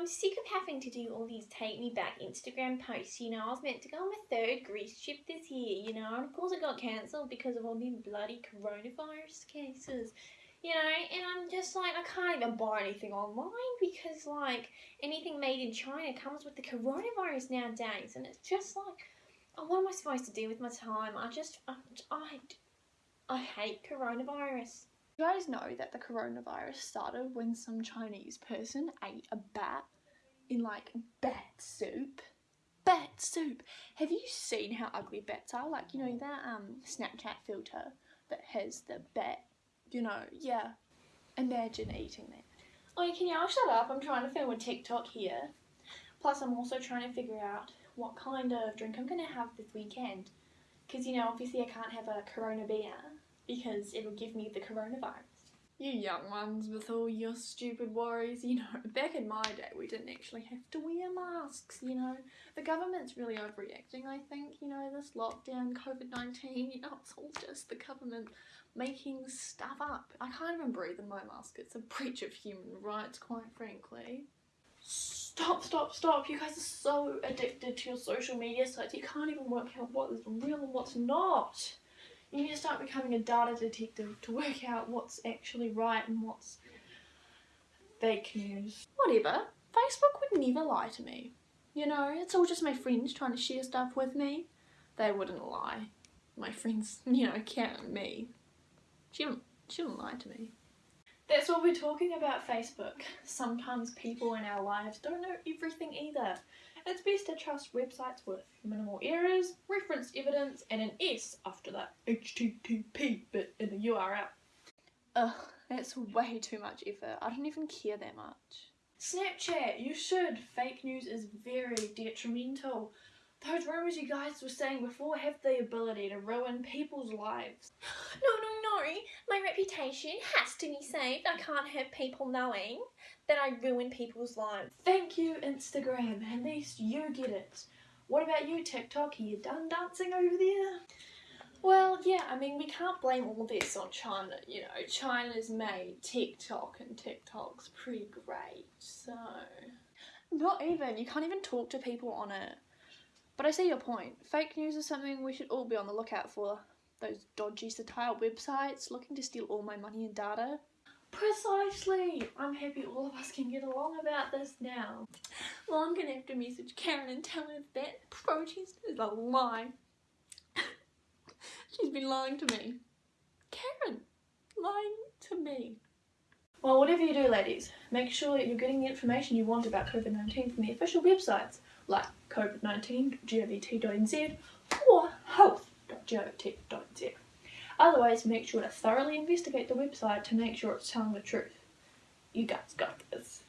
I'm sick of having to do all these take me back Instagram posts. You know, I was meant to go on my third Greece trip this year, you know, and of course it got cancelled because of all these bloody coronavirus cases. You know, and I'm just like, I can't even buy anything online because, like, anything made in China comes with the coronavirus nowadays, and it's just like, oh, what am I supposed to do with my time? I just, I, I, I hate coronavirus. You guys know that the coronavirus started when some Chinese person ate a bat in like bat soup. Bat soup. Have you seen how ugly bats are? Like you know that um Snapchat filter that has the bat. You know, yeah. Imagine eating that. Oh, can y'all shut up? I'm trying to film a TikTok here. Plus, I'm also trying to figure out what kind of drink I'm gonna have this weekend. Because you know, obviously, I can't have a Corona beer because it'll give me the coronavirus. You young ones with all your stupid worries, you know, back in my day we didn't actually have to wear masks, you know. The government's really overreacting, I think, you know, this lockdown, COVID 19, you know, it's all just the government making stuff up. I can't even breathe in my mask, it's a breach of human rights, quite frankly. Stop, stop, stop. You guys are so addicted to your social media sites, you can't even work out what is real and what's not. You need to start becoming a data detective to work out what's actually right and what's fake news. Whatever. Facebook would never lie to me. You know, it's all just my friends trying to share stuff with me. They wouldn't lie. My friends, you know, on me. She don't, she don't lie to me. That's what we're talking about Facebook. Sometimes people in our lives don't know everything either. It's best to trust websites with minimal errors, reference evidence, and an S after that HTTP bit in the URL. Ugh, that's way too much effort. I don't even care that much. Snapchat, you should. Fake news is very detrimental. Those rumours you guys were saying before have the ability to ruin people's lives. No, no, no. My reputation has to be saved. I can't have people knowing that I ruin people's lives. Thank you, Instagram. At least you get it. What about you, TikTok? Are you done dancing over there? Well, yeah, I mean, we can't blame all this on China. You know, China's made TikTok and TikTok's pretty great, so. Not even. You can't even talk to people on it. But I see your point. Fake news is something we should all be on the lookout for. Those dodgy satire websites looking to steal all my money and data. Precisely! I'm happy all of us can get along about this now. Well, I'm gonna have to message Karen and tell her that protest is a lie. She's been lying to me. Karen, lying to me. Well, whatever you do, ladies, make sure that you're getting the information you want about COVID-19 from the official websites like covid19.govt.nz or health.govt.nz. Otherwise, make sure to thoroughly investigate the website to make sure it's telling the truth. You guys got this.